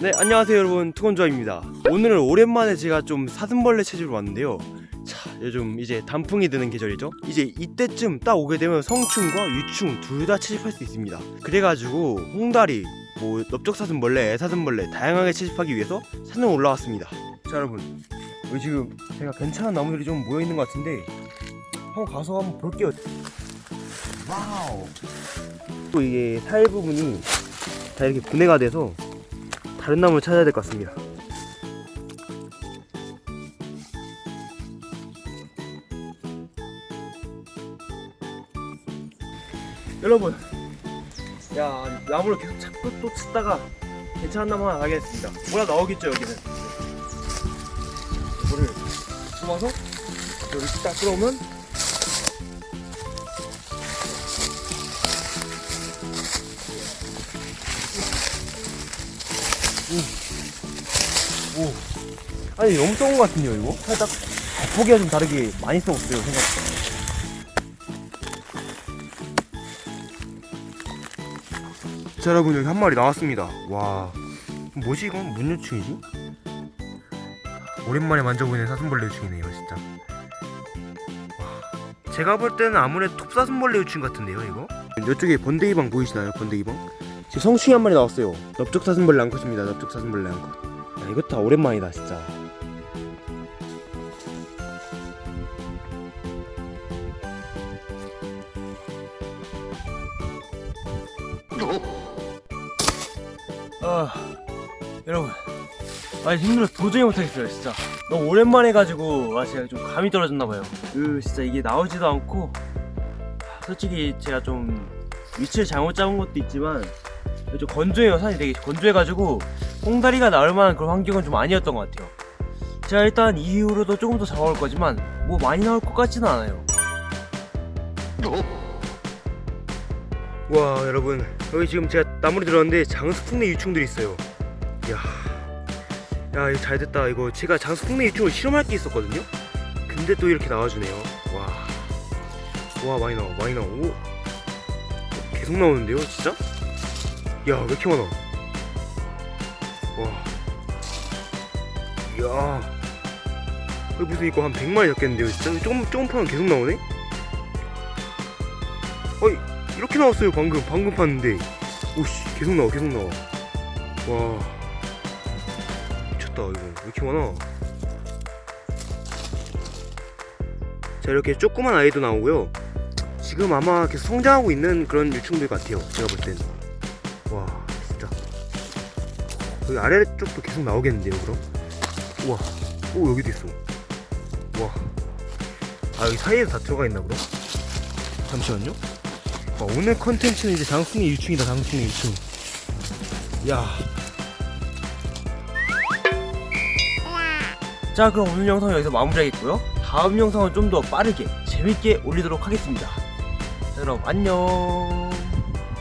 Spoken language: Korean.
네 안녕하세요 여러분. 투건조아입니다. 오늘은 오랜만에 제가 좀 사슴벌레 체조를 왔는데요. 자 요즘 이제 단풍이 드는 계절이죠. 이제 이때쯤 딱 오게 되면 성충과 유충 둘 다 채집할 수 있습니다. 그래가지고 홍다리 뭐 넓적사슴벌레 애사슴벌레 다양하게 채집하기 위해서 산에 올라왔습니다. 자 여러분. 여기 지금 제가 괜찮은 나무들이 좀 모여있는 것 같은데 한번 가서 한번 볼게요. Wow. 또 이게 살 부분이 다 이렇게 분해가 돼서 다른 나무를 찾아야 될 것 같습니다. 여러분, 야 나무를 계속 찾고 또 찾다가 괜찮은 나무 하나 나겠습니다. 뭐라 나오겠죠 여기는. 물을 뽑아서 여기 딱 끌어오면 오. 아니 너무 썩은 것 같은데요 이거? 살짝 겉보기가 좀 다르게 많이 썩었어요 생각보다 자 여러분 여기 한 마리 나왔습니다 와 뭐지 이건? 뭔 유충이지? 오랜만에 만져보는 사슴벌레 유충이네요 진짜 와. 제가 볼 때는 아무래도 톱사슴벌레 유충 같은데요 이거? 이쪽에 번데기방 보이시나요 번데기방? 지금 성충이 한 마리 나왔어요. 넓적사슴벌레 암컷입니다. 넓적사슴벌레 암컷. 야 이거 다 오랜만이다 진짜. 아 여러분. 아 힘들어서 도저히 못하겠어요 진짜. 너무 오랜만에 가지고 아 제가 좀 감이 떨어졌나봐요. 그 진짜 이게 나오지도 않고 아, 솔직히 제가 좀 위치를 잘못 잡은 것도 있지만 좀 건조해요. 산이 되게 건조해가지고 홍다리가 나올 만한 그런 환경은 좀 아니었던 것 같아요. 제가 일단 이후로도 조금 더 잡아올 거지만 뭐 많이 나올 것 같지는 않아요. 와 여러분. 여기 지금 제가 나무리 들어왔는데 장수풍내 유충들이 있어요. 이야. 야 이거 잘됐다. 이거 제가 장수풍내 유충을 실험할 게 있었거든요? 근데 또 이렇게 나와주네요. 와 와 많이 나와 많이 오. 계속 나오는데요 진짜 야왜 이렇게 많아? 와. 이야. 여기 무슨 이거 한 100마리 잡겠는데요 진짜? 조금 조금 파면 계속 나오네? 어이 이렇게 나왔어요 방금. 방금 봤는데. 오씨 계속 나와 계속 나와. 와. 미쳤다 이거. 왜 이렇게 많아? 자 이렇게 조그만 아이도 나오고요. 지금 아마 계속 성장하고 있는 그런 유충들 같아요 제가 볼 때는 와 진짜. 여기 아래쪽도 계속 나오겠는데요 그럼? 우와. 오 여기도 있어. 우와. 아 여기 사이에도 다 들어가 있나 그럼? 잠시만요. 아, 오늘 컨텐츠는 이제 장승의 유충이다 장승의 유충 야. 자 그럼 오늘 영상 여기서 마무리하겠고요. 다음 영상은 좀 더 빠르게 재밌게 올리도록 하겠습니다. 자 그럼 안녕